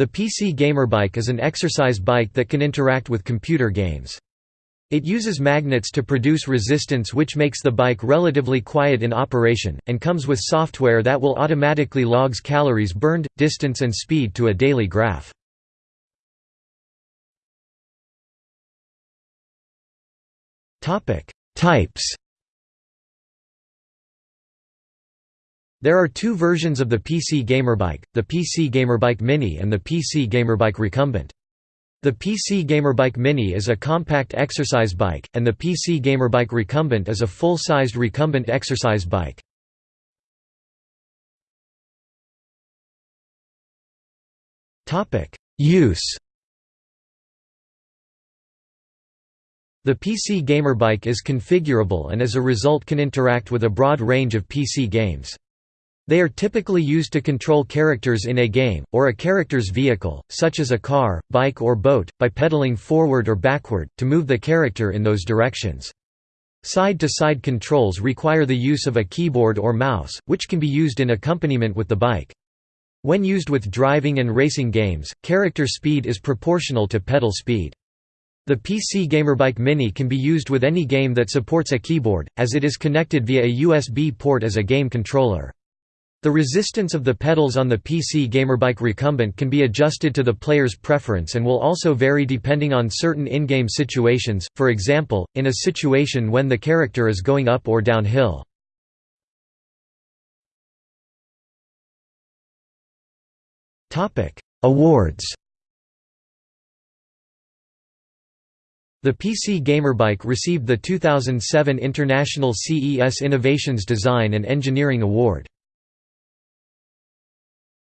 The PC Gamerbike is an exercise bike that can interact with computer games. It uses magnets to produce resistance which makes the bike relatively quiet in operation, and comes with software that will automatically logs calories burned, distance and speed to a daily graph. Types There are two versions of the PC Gamerbike, the PC Gamerbike Mini and the PC Gamerbike Recumbent. The PC Gamerbike Mini is a compact exercise bike, and the PC Gamerbike Recumbent is a full-sized recumbent exercise bike. Use The PC Gamerbike is configurable and as a result can interact with a broad range of PC games. They are typically used to control characters in a game, or a character's vehicle, such as a car, bike or boat, by pedaling forward or backward, to move the character in those directions. Side-to-side -side controls require the use of a keyboard or mouse, which can be used in accompaniment with the bike. When used with driving and racing games, character speed is proportional to pedal speed. The PC Gamerbike Mini can be used with any game that supports a keyboard, as it is connected via a USB port as a game controller. The resistance of the pedals on the PC Gamerbike Recumbent can be adjusted to the player's preference and will also vary depending on certain in-game situations, for example, in a situation when the character is going up or downhill. Awards The PC Gamerbike received the 2007 International CES Innovations Design and Engineering Award.